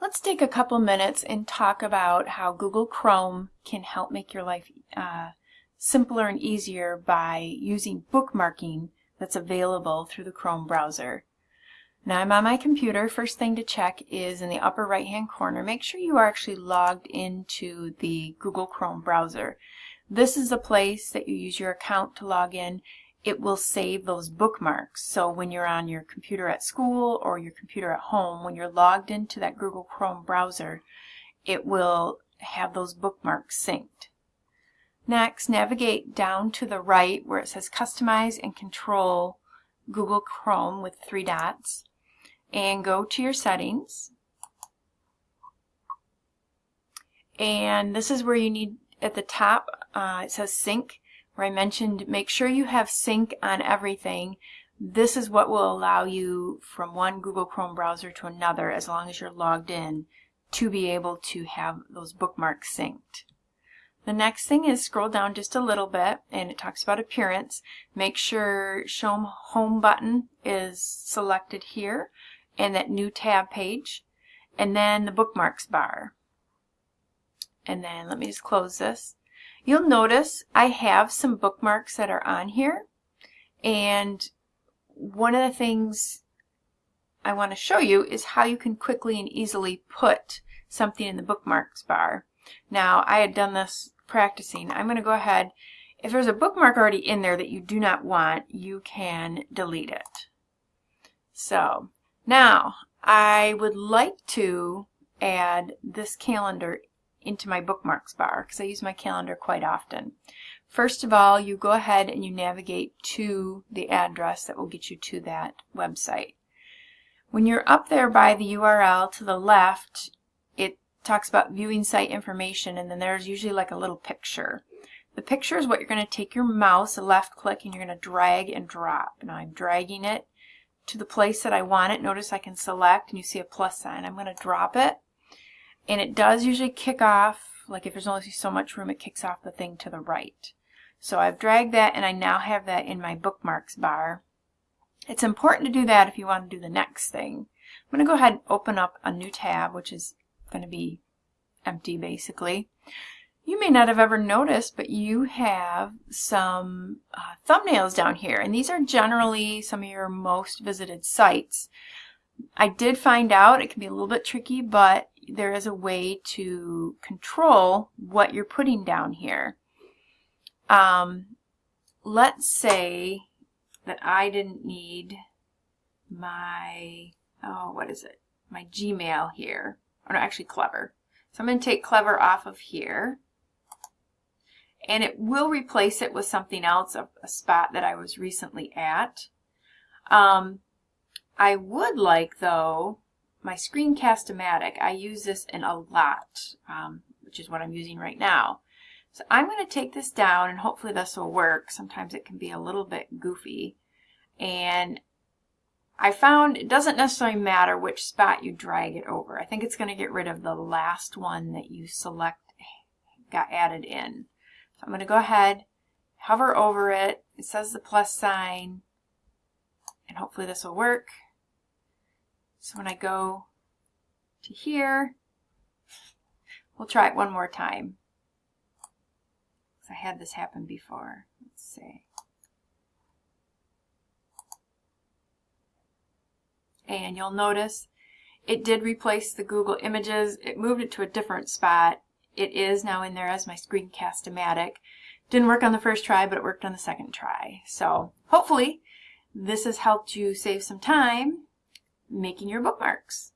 Let's take a couple minutes and talk about how Google Chrome can help make your life uh, simpler and easier by using bookmarking that's available through the Chrome browser. Now I'm on my computer. First thing to check is in the upper right hand corner. Make sure you are actually logged into the Google Chrome browser. This is a place that you use your account to log in it will save those bookmarks. So when you're on your computer at school or your computer at home, when you're logged into that Google Chrome browser, it will have those bookmarks synced. Next, navigate down to the right where it says Customize and Control Google Chrome with three dots and go to your settings. And this is where you need, at the top, uh, it says Sync where I mentioned make sure you have sync on everything. This is what will allow you from one Google Chrome browser to another as long as you're logged in to be able to have those bookmarks synced. The next thing is scroll down just a little bit and it talks about appearance. Make sure show home button is selected here and that new tab page and then the bookmarks bar. And then let me just close this. You'll notice I have some bookmarks that are on here and one of the things I want to show you is how you can quickly and easily put something in the bookmarks bar. Now I had done this practicing. I'm going to go ahead if there's a bookmark already in there that you do not want you can delete it. So now I would like to add this calendar into my bookmarks bar because I use my calendar quite often. First of all, you go ahead and you navigate to the address that will get you to that website. When you're up there by the URL to the left, it talks about viewing site information and then there's usually like a little picture. The picture is what you're going to take your mouse, a left click, and you're going to drag and drop. Now I'm dragging it to the place that I want it. Notice I can select and you see a plus sign. I'm going to drop it and it does usually kick off, like if there's only so much room, it kicks off the thing to the right. So I've dragged that and I now have that in my bookmarks bar. It's important to do that if you want to do the next thing. I'm going to go ahead and open up a new tab, which is going to be empty basically. You may not have ever noticed, but you have some uh, thumbnails down here, and these are generally some of your most visited sites. I did find out it can be a little bit tricky, but there is a way to control what you're putting down here. Um, let's say that I didn't need my, oh, what is it? My Gmail here. Or no, actually Clever. So I'm going to take Clever off of here. And it will replace it with something else, a, a spot that I was recently at. Um, I would like, though, my Screencast-O-Matic, I use this in a lot, um, which is what I'm using right now. So I'm going to take this down and hopefully this will work. Sometimes it can be a little bit goofy. And I found it doesn't necessarily matter which spot you drag it over. I think it's going to get rid of the last one that you select got added in. So I'm going to go ahead, hover over it. It says the plus sign and hopefully this will work. So when I go to here, we'll try it one more time. I had this happen before. Let's see. And you'll notice it did replace the Google Images. It moved it to a different spot. It is now in there as my Screencast-O-Matic. Didn't work on the first try, but it worked on the second try. So hopefully this has helped you save some time making your bookmarks.